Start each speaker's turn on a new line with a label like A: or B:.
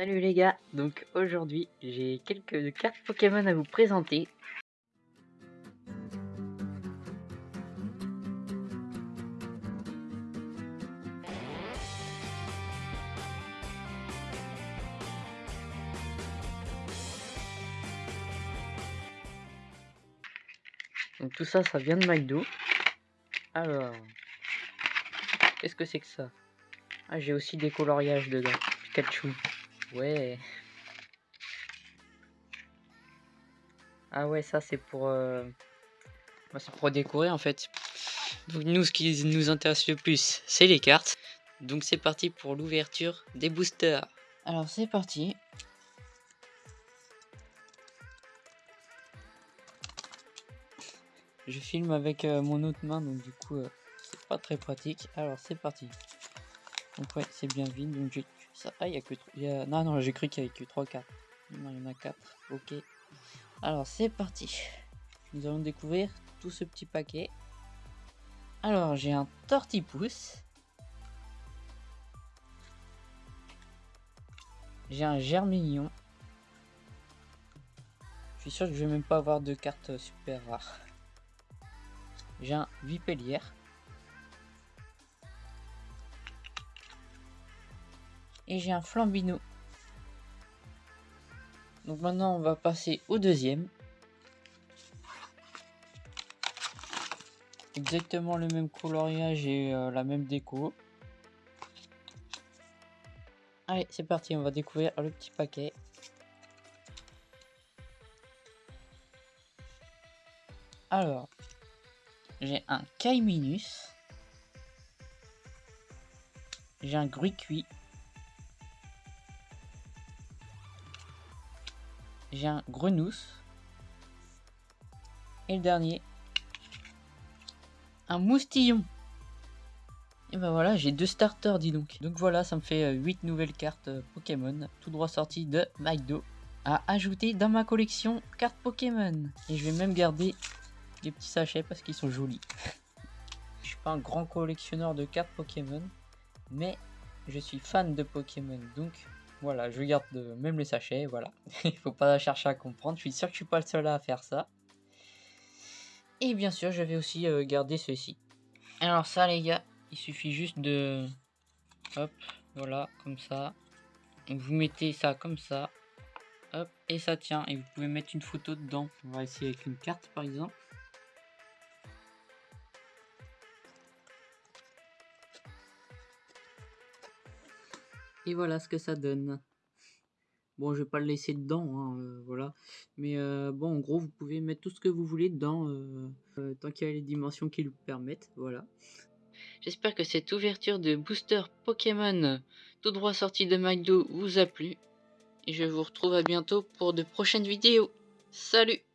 A: Salut les gars, donc aujourd'hui j'ai quelques cartes Pokémon à vous présenter. Donc tout ça, ça vient de McDo. Alors, qu'est-ce que c'est que ça? Ah, j'ai aussi des coloriages dedans. Pikachu. Ouais. Ah ouais, ça c'est pour... Euh... bah, c'est pour décorer en fait. Donc nous, ce qui nous intéresse le plus, c'est les cartes. Donc c'est parti pour l'ouverture des boosters. Alors c'est parti. Je filme avec euh, mon autre main, donc du coup, euh, c'est pas très pratique. Alors c'est parti. Donc ouais, c'est bien vide, donc j'ai ça. Ah, il y a que... Non, non, j'ai cru qu'il y avait que 3 cartes. Non, il y en a 4. Ok. Alors, c'est parti. Nous allons découvrir tout ce petit paquet. Alors, j'ai un tortipousse. J'ai un germignon. Je suis sûr que je vais même pas avoir de cartes super rares. J'ai un vipellière. Et j'ai un flambino. Donc maintenant on va passer au deuxième. Exactement le même coloriage et euh, la même déco. Allez, c'est parti, on va découvrir le petit paquet. Alors, j'ai un Kaiminus. J'ai un cuit j'ai un Grenousse. Et le dernier, un Moustillon. Et ben voilà, j'ai deux starters, dis donc. Donc voilà, ça me fait 8 euh, nouvelles cartes euh, Pokémon, tout droit sorties de McDo, à ajouter dans ma collection cartes Pokémon. Et je vais même garder les petits sachets parce qu'ils sont jolis. je suis pas un grand collectionneur de cartes Pokémon, mais je suis fan de Pokémon, donc voilà, je garde même les sachets, voilà. Il faut pas chercher à comprendre, je suis sûr que je suis pas le seul à faire ça. Et bien sûr, je vais aussi euh, garder ceci. Alors ça les gars, il suffit juste de... Hop, voilà, comme ça. Vous mettez ça comme ça. Hop, et ça tient. Et vous pouvez mettre une photo dedans. On va essayer avec une carte par exemple. Et voilà ce que ça donne. Bon, je vais pas le laisser dedans, hein, euh, voilà. Mais euh, bon, en gros, vous pouvez mettre tout ce que vous voulez dedans, euh, tant qu'il y a les dimensions qui le permettent, voilà. J'espère que cette ouverture de booster Pokémon tout droit sorti de McDo vous a plu. Et je vous retrouve à bientôt pour de prochaines vidéos. Salut